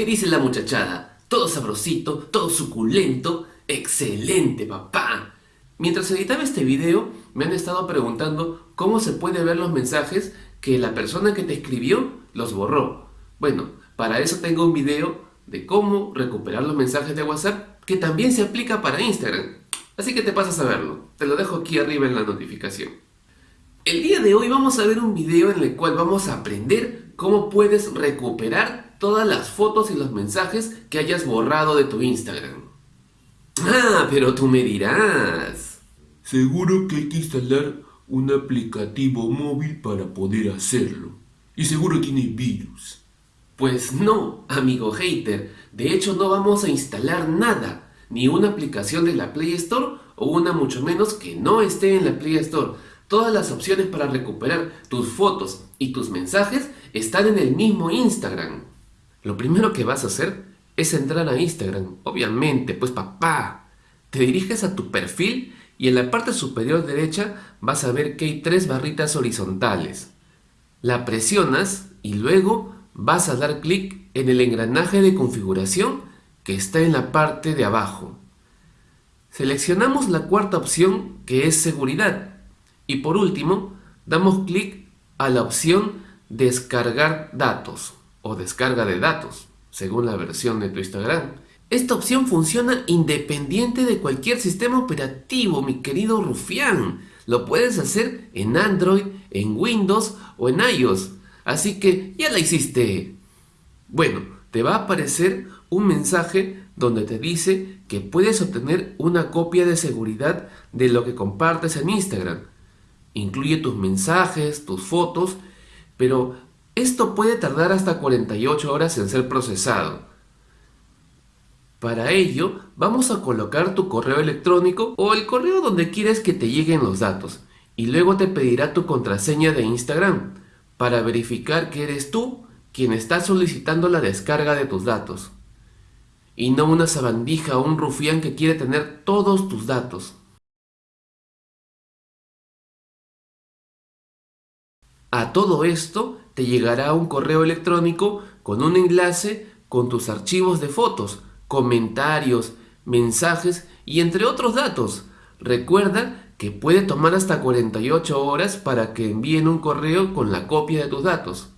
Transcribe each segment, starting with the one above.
¿Qué dice la muchachada? Todo sabrosito, todo suculento. ¡Excelente, papá! Mientras editaba este video, me han estado preguntando cómo se puede ver los mensajes que la persona que te escribió los borró. Bueno, para eso tengo un video de cómo recuperar los mensajes de WhatsApp que también se aplica para Instagram. Así que te pasas a verlo. Te lo dejo aquí arriba en la notificación. El día de hoy vamos a ver un video en el cual vamos a aprender cómo puedes recuperar todas las fotos y los mensajes que hayas borrado de tu Instagram. Ah, pero tú me dirás. Seguro que hay que instalar un aplicativo móvil para poder hacerlo. Y seguro tiene virus. Pues no, amigo hater. De hecho no vamos a instalar nada. Ni una aplicación de la Play Store o una mucho menos que no esté en la Play Store. Todas las opciones para recuperar tus fotos y tus mensajes están en el mismo Instagram. Lo primero que vas a hacer es entrar a Instagram. Obviamente, pues papá. Te diriges a tu perfil y en la parte superior derecha vas a ver que hay tres barritas horizontales. La presionas y luego vas a dar clic en el engranaje de configuración que está en la parte de abajo. Seleccionamos la cuarta opción que es seguridad y por último damos clic a la opción descargar datos o descarga de datos según la versión de tu Instagram. Esta opción funciona independiente de cualquier sistema operativo, mi querido rufián. Lo puedes hacer en Android, en Windows o en iOS. Así que ya la hiciste. Bueno, te va a aparecer un mensaje donde te dice que puedes obtener una copia de seguridad de lo que compartes en Instagram. Incluye tus mensajes, tus fotos, pero esto puede tardar hasta 48 horas en ser procesado. Para ello, vamos a colocar tu correo electrónico o el correo donde quieres que te lleguen los datos y luego te pedirá tu contraseña de Instagram para verificar que eres tú quien está solicitando la descarga de tus datos y no una sabandija o un rufián que quiere tener todos tus datos. A todo esto te llegará un correo electrónico con un enlace con tus archivos de fotos comentarios, mensajes y entre otros datos. Recuerda que puede tomar hasta 48 horas para que envíen un correo con la copia de tus datos.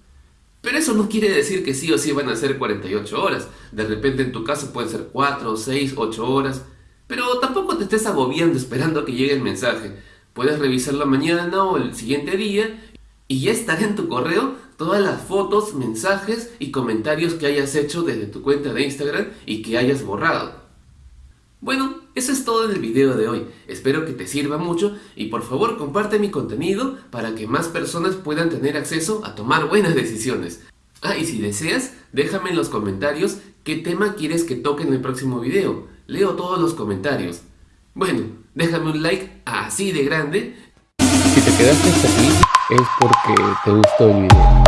Pero eso no quiere decir que sí o sí van a ser 48 horas. De repente en tu caso pueden ser 4, 6, 8 horas. Pero tampoco te estés agobiando esperando que llegue el mensaje. Puedes revisarlo mañana o el siguiente día y ya estará en tu correo todas las fotos, mensajes y comentarios que hayas hecho desde tu cuenta de Instagram y que hayas borrado. Bueno, eso es todo en el video de hoy. Espero que te sirva mucho y por favor comparte mi contenido para que más personas puedan tener acceso a tomar buenas decisiones. Ah, y si deseas, déjame en los comentarios qué tema quieres que toque en el próximo video. Leo todos los comentarios. Bueno, déjame un like así de grande. Si te quedaste hasta aquí es porque te gustó el video.